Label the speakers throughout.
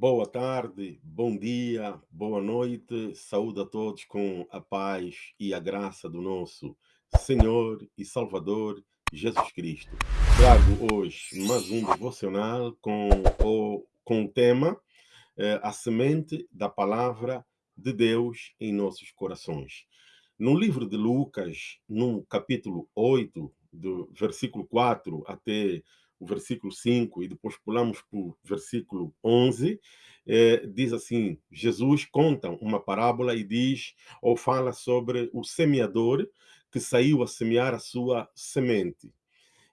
Speaker 1: Boa tarde, bom dia, boa noite, saúde a todos com a paz e a graça do nosso Senhor e Salvador Jesus Cristo. Trago hoje mais um devocional com o, com o tema eh, A Semente da Palavra de Deus em nossos corações. No livro de Lucas, no capítulo 8, do versículo 4 até o versículo 5 e depois pulamos para o versículo 11, eh, diz assim, Jesus conta uma parábola e diz, ou fala sobre o semeador que saiu a semear a sua semente.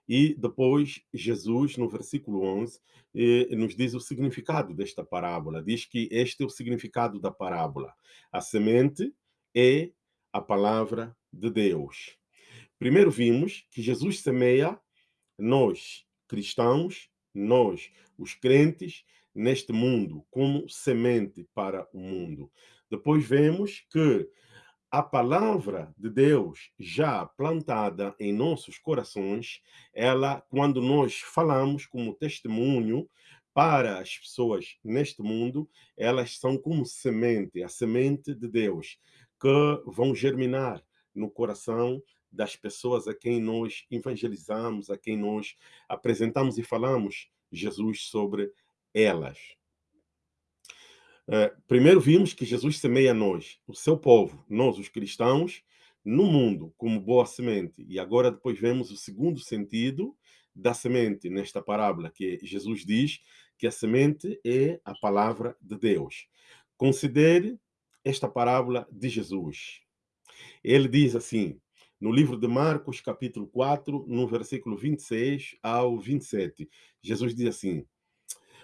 Speaker 1: E depois Jesus, no versículo 11, eh, nos diz o significado desta parábola. Diz que este é o significado da parábola. A semente é a palavra de Deus. Primeiro vimos que Jesus semeia nós cristãos, nós, os crentes, neste mundo, como semente para o mundo. Depois vemos que a palavra de Deus já plantada em nossos corações, ela, quando nós falamos como testemunho para as pessoas neste mundo, elas são como semente, a semente de Deus, que vão germinar no coração das pessoas a quem nós evangelizamos, a quem nós apresentamos e falamos Jesus sobre elas. Uh, primeiro vimos que Jesus semeia nós, o seu povo, nós os cristãos, no mundo como boa semente. E agora depois vemos o segundo sentido da semente nesta parábola, que Jesus diz que a semente é a palavra de Deus. Considere esta parábola de Jesus. Ele diz assim: no livro de Marcos, capítulo 4, no versículo 26 ao 27. Jesus diz assim: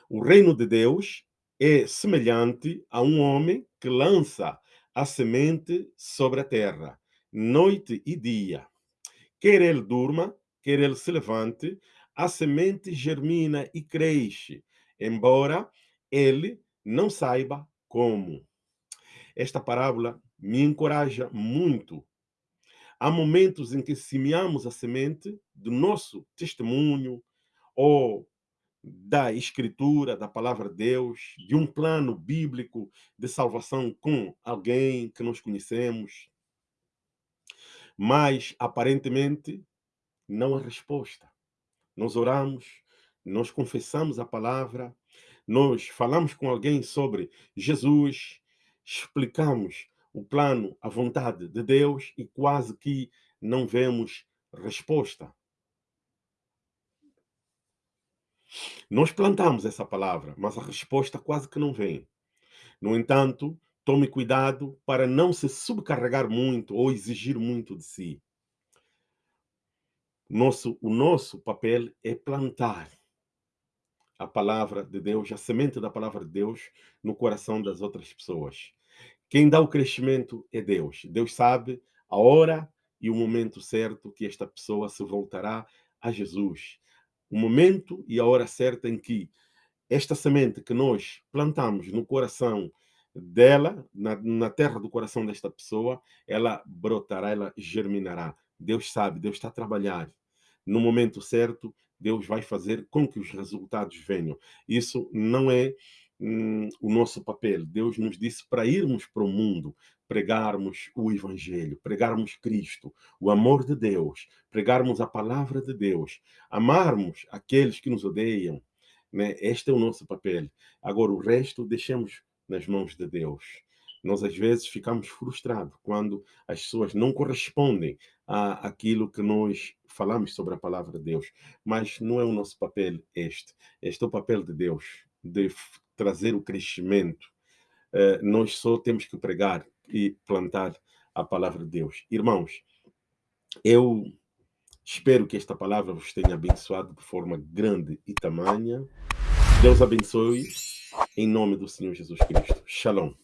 Speaker 1: O reino de Deus é semelhante a um homem que lança a semente sobre a terra, noite e dia. Quer ele durma, quer ele se levante, a semente germina e cresce, embora ele não saiba como. Esta parábola me encoraja muito Há momentos em que semeamos a semente do nosso testemunho ou da escritura, da palavra de Deus, de um plano bíblico de salvação com alguém que nós conhecemos. Mas, aparentemente, não há resposta. Nós oramos, nós confessamos a palavra, nós falamos com alguém sobre Jesus, explicamos o plano, a vontade de Deus e quase que não vemos resposta. Nós plantamos essa palavra, mas a resposta quase que não vem. No entanto, tome cuidado para não se subcarregar muito ou exigir muito de si. Nosso, o nosso papel é plantar a palavra de Deus, a semente da palavra de Deus no coração das outras pessoas. Quem dá o crescimento é Deus. Deus sabe a hora e o momento certo que esta pessoa se voltará a Jesus. O momento e a hora certa em que esta semente que nós plantamos no coração dela, na, na terra do coração desta pessoa, ela brotará, ela germinará. Deus sabe, Deus está a trabalhar. No momento certo, Deus vai fazer com que os resultados venham. Isso não é hum, o nosso papel. Deus nos disse para irmos para o mundo, pregarmos o Evangelho, pregarmos Cristo, o amor de Deus, pregarmos a palavra de Deus, amarmos aqueles que nos odeiam. Né? Este é o nosso papel. Agora, o resto deixemos nas mãos de Deus. Nós, às vezes, ficamos frustrados quando as pessoas não correspondem a aquilo que nós falamos sobre a palavra de Deus. Mas não é o nosso papel este. Este é o papel de Deus, de trazer o crescimento. Uh, nós só temos que pregar e plantar a palavra de Deus. Irmãos, eu espero que esta palavra vos tenha abençoado de forma grande e tamanha. Deus abençoe em nome do Senhor Jesus Cristo. Shalom.